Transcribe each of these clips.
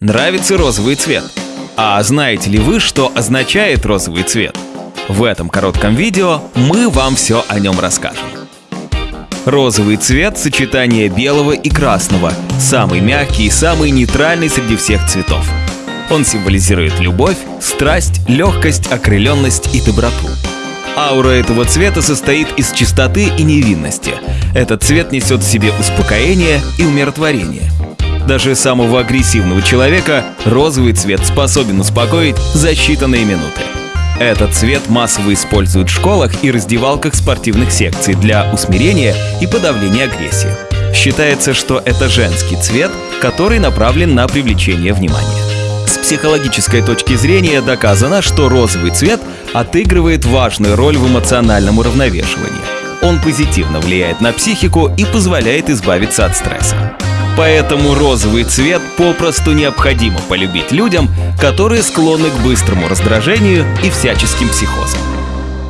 Нравится розовый цвет? А знаете ли вы, что означает розовый цвет? В этом коротком видео мы вам все о нем расскажем. Розовый цвет – сочетание белого и красного, самый мягкий и самый нейтральный среди всех цветов. Он символизирует любовь, страсть, легкость, окрыленность и доброту. Аура этого цвета состоит из чистоты и невинности. Этот цвет несет в себе успокоение и умиротворение. Даже самого агрессивного человека розовый цвет способен успокоить за считанные минуты. Этот цвет массово используют в школах и раздевалках спортивных секций для усмирения и подавления агрессии. Считается, что это женский цвет, который направлен на привлечение внимания. С психологической точки зрения доказано, что розовый цвет отыгрывает важную роль в эмоциональном уравновешивании. Он позитивно влияет на психику и позволяет избавиться от стресса. Поэтому розовый цвет попросту необходимо полюбить людям, которые склонны к быстрому раздражению и всяческим психозам.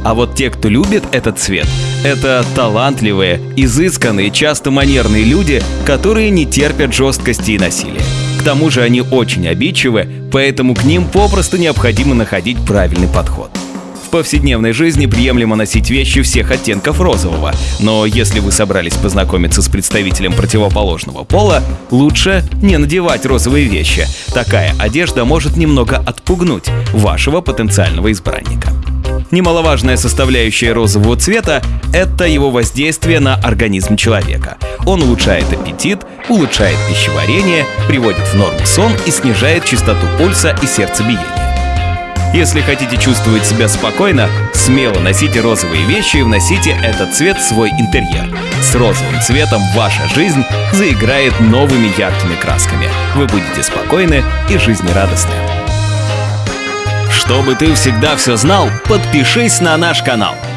А вот те, кто любит этот цвет, это талантливые, изысканные, часто манерные люди, которые не терпят жесткости и насилия. К тому же они очень обидчивы, поэтому к ним попросту необходимо находить правильный подход повседневной жизни приемлемо носить вещи всех оттенков розового, но если вы собрались познакомиться с представителем противоположного пола, лучше не надевать розовые вещи. Такая одежда может немного отпугнуть вашего потенциального избранника. Немаловажная составляющая розового цвета – это его воздействие на организм человека. Он улучшает аппетит, улучшает пищеварение, приводит в норму сон и снижает частоту пульса и сердцебиения. Если хотите чувствовать себя спокойно, смело носите розовые вещи и вносите этот цвет в свой интерьер. С розовым цветом ваша жизнь заиграет новыми яркими красками. Вы будете спокойны и жизнерадостны. Чтобы ты всегда все знал, подпишись на наш канал –